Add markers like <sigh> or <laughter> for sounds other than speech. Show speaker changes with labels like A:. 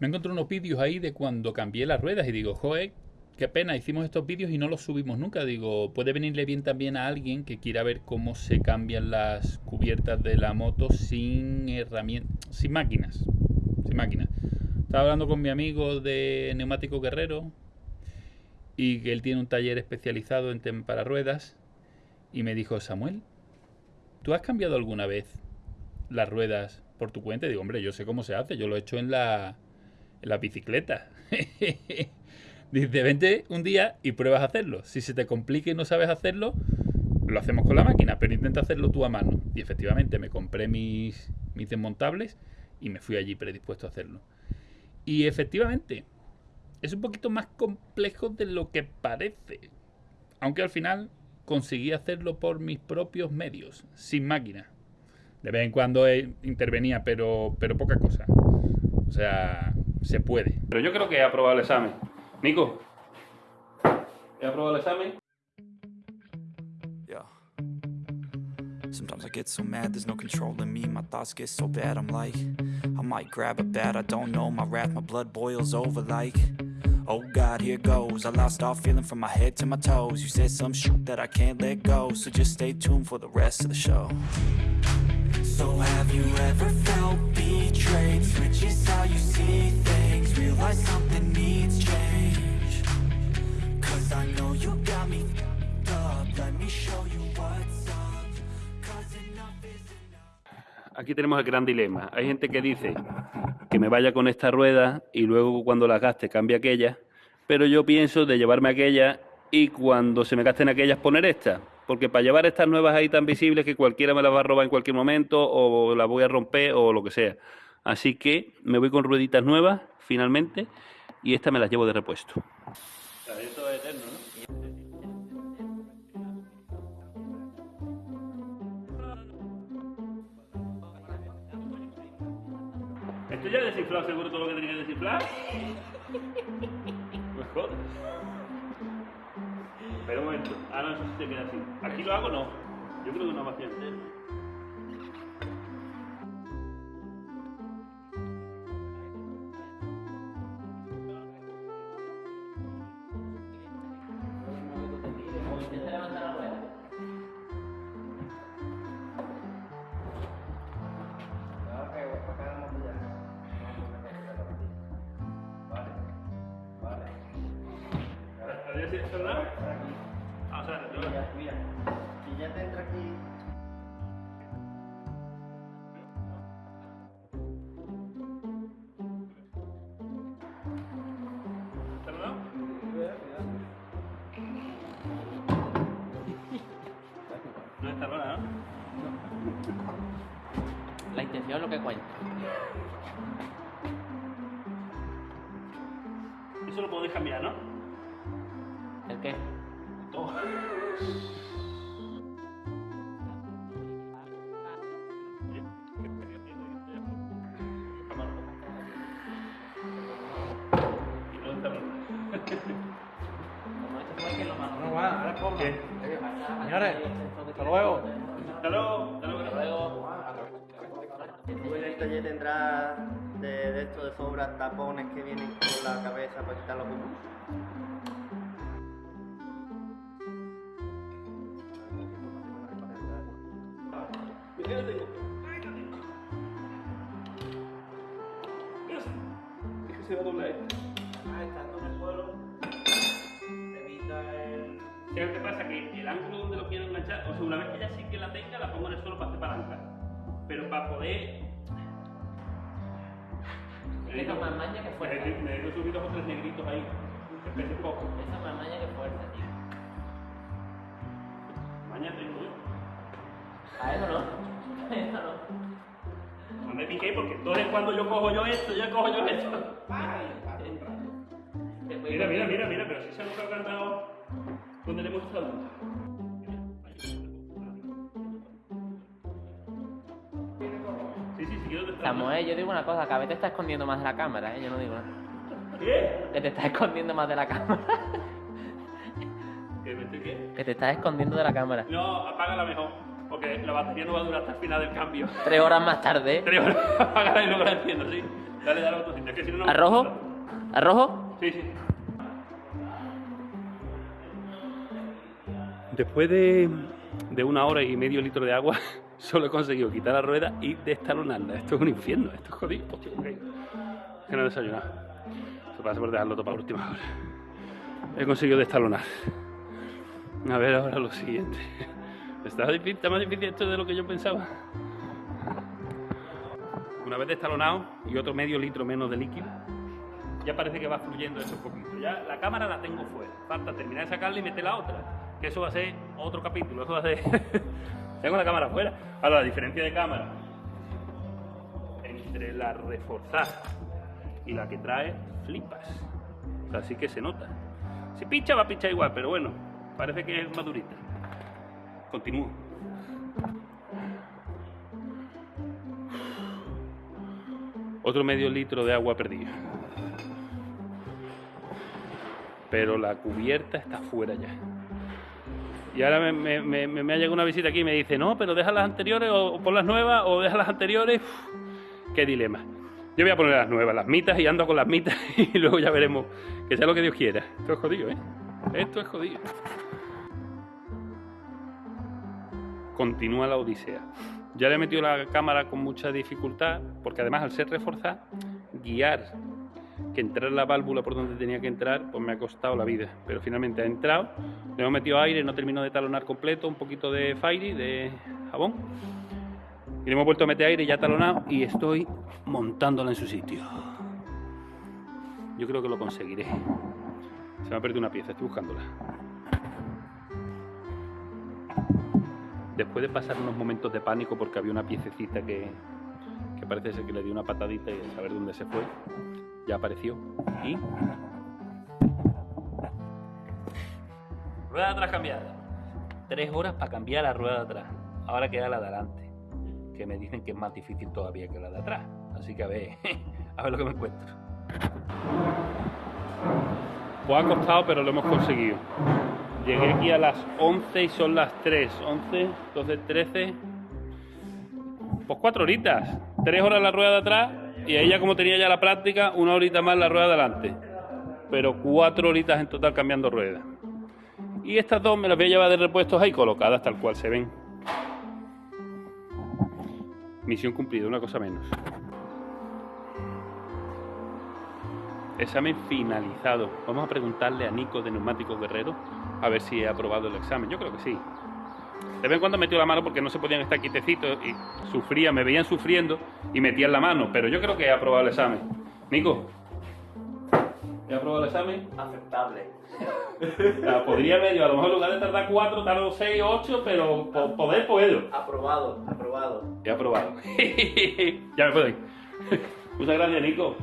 A: me encontré unos vídeos ahí de cuando cambié las ruedas y digo, joder, qué pena, hicimos estos vídeos y no los subimos nunca. Digo, puede venirle bien también a alguien que quiera ver cómo se cambian las cubiertas de la moto sin herramientas, sin máquinas, sin máquinas. Estaba hablando con mi amigo de Neumático Guerrero y que él tiene un taller especializado en para ruedas y me dijo, Samuel, ¿tú has cambiado alguna vez las ruedas por tu cuenta? Y digo, hombre, yo sé cómo se hace, yo lo he hecho en la, la bicicleta. <laughs> Dice, vente un día y pruebas a hacerlo. Si se te complica y no sabes hacerlo, lo hacemos con la máquina, pero intenta hacerlo tú a mano. Y efectivamente me compré mis, mis desmontables y me fui allí predispuesto a hacerlo. Y efectivamente, es un poquito más complejo de lo que parece. Aunque al final conseguí hacerlo por mis propios medios, sin máquina. De vez en cuando intervenía, pero, pero poca cosa. O sea, se puede. Pero yo creo que he aprobado el examen. Nico, ¿he aprobado el examen?
B: Yeah. Sometimes I get so mad, there's no controlling me. My thoughts get so bad, I'm like, I might grab a bat, I don't know. My wrath, my blood boils over like, oh God, here goes. I lost all feeling from my head to my toes. You said some shit that I can't let go, so just stay tuned for the rest of the show. So have you ever felt
A: Aquí tenemos el gran dilema. Hay gente que dice que me vaya con esta rueda y luego cuando la gaste cambie aquella, pero yo pienso de llevarme aquella y cuando se me gasten aquellas poner esta porque para llevar estas nuevas ahí tan visibles que cualquiera me las va a robar en cualquier momento o las voy a romper o lo que sea. Así que me voy con rueditas nuevas finalmente y estas me las llevo de repuesto. Esto es eterno, ¿no? ¿Esto ya desinflado seguro todo lo que tenía que desinflar? Mejor. Pero un momento. Ah, no, eso sí se queda así. ¿Aquí lo hago no? Yo creo que no va a hacer.
C: La es lo que cuenta.
A: Eso lo podéis cambiar, ¿no?
C: ¿El qué?
A: Todo.
D: Señores, hasta luego.
A: Hasta luego. Hasta luego.
E: De, de esto de sobra tapones que vienen con la cabeza para quitar los.
A: Mira, es que se va a doblar esto.
E: Ah, estando en el suelo, evita el...
A: ¿Sabes qué pasa? Que el ángulo donde lo quiero enganchar, o sea, una vez que ya sí que la tenga, la pongo en el suelo para hacer palanca. Pero para poder.
C: Eso es más maña que fuerza.
A: Me me he subido otros negritos ahí, pese poco.
C: Eso es más maña que fuerza, tío.
A: Mañana tengo yo.
C: A eso no. A eso no. <laughs>
A: No me piqué porque entonces cuando yo cojo yo esto, yo cojo yo esto. Mira, mira, mira, mira, pero si se nos ha cantado donde le
C: Samuel, yo digo una cosa, cada vez te estás escondiendo más de la cámara, ¿eh? Yo no digo nada.
A: ¿Qué?
C: Que te estás escondiendo más de la cámara.
A: ¿Que me estoy qué?
C: Que te estás escondiendo de la cámara.
A: No, apágala mejor, porque la batería no va a durar hasta el final del cambio.
C: Tres horas más tarde.
A: Tres horas, <laughs> apágala y luego la enciendo, sí. Dale, dale a. Es que si no,
C: ¿Arrojo?
A: gusta.
C: ¿Arrojo?
A: Sí, sí. Después de, de una hora y medio litro de agua, solo he conseguido quitar la rueda y destalonarla. Esto es un infierno, esto es jodido. Hostia, ok. Que no he desayunado. Eso pasa por dejarlo todo para última hora. He conseguido destalonar. A ver ahora lo siguiente. Está, difícil, está más difícil esto de lo que yo pensaba. Una vez destalonado y otro medio litro menos de líquido, ya parece que va fluyendo eso un poquito. Ya la cámara la tengo fuera. Falta terminar de sacarla y meter la otra. Que eso va a ser otro capítulo. Eso va a ser. <laughs> tengo la cámara fuera. Ahora, la diferencia de cámara entre la reforzada y la que trae, flipas. O sea, sí que se nota. Si pincha, va a pinchar igual, pero bueno, parece que es más durita. Continúo. Otro medio litro de agua perdido. Pero la cubierta está fuera ya. Y ahora me, ha llegado una visita aquí y me dice, no, pero deja las anteriores o, o pon las nuevas o deja las anteriores. Qué dilema. Yo voy a poner las nuevas, las mitas y ando con las mitas <laughs> y luego ya veremos que sea lo que Dios quiera. Esto es jodido, ¿eh? Esto es jodido. Continúa la odisea. Ya le he metido la cámara con mucha dificultad porque además al ser reforzada, guiar que entrar la válvula por donde tenía que entrar, pues me ha costado la vida. Pero finalmente ha entrado, le hemos metido aire, no terminó de talonar completo, un poquito de Fairy, de jabón. Y le hemos vuelto a meter aire ya talonado y estoy montándola en su sitio. Yo creo que lo conseguiré. Se me ha perdido una pieza, estoy buscándola. Después de pasar unos momentos de pánico porque había una piececita que, parece ser que le dio una patadita y a saber dónde se fue, ya apareció. Y. Rueda de atrás cambiada. Tres horas para cambiar la rueda de atrás. Ahora queda la de adelante. Que me dicen que es más difícil todavía que la de atrás. Así que a ver, <laughs> a ver lo que me encuentro. Pues ha costado, pero lo hemos conseguido. Llegué aquí a las 11 y son las 3. 11, 12, 13. Pues cuatro horitas. Tres horas la rueda de atrás y ya como tenía ya la práctica, una horita más la rueda de adelante. Pero cuatro horitas en total cambiando ruedas. Y estas dos me las voy a llevar de repuestos ahí colocadas tal cual se ven. Misión cumplida, una cosa menos. Examen finalizado. Vamos a preguntarle a Nico de Neumáticos Guerrero a ver si ha aprobado el examen. Yo creo que sí. De vez en cuando metió la mano porque no se podían estar quietecitos y sufría, me veían sufriendo y metían la mano, pero yo creo que he aprobado el examen. Nico, ¿he aprobado el examen?
E: Aceptable.
A: O <laughs> sea, podría medio, a lo mejor en lugar de tardar cuatro, tardo seis, ocho, pero po- poder puedo.
E: Aprobado, aprobado.
A: He aprobado. <laughs> ya me puedo ir. <laughs> Muchas gracias, Nico.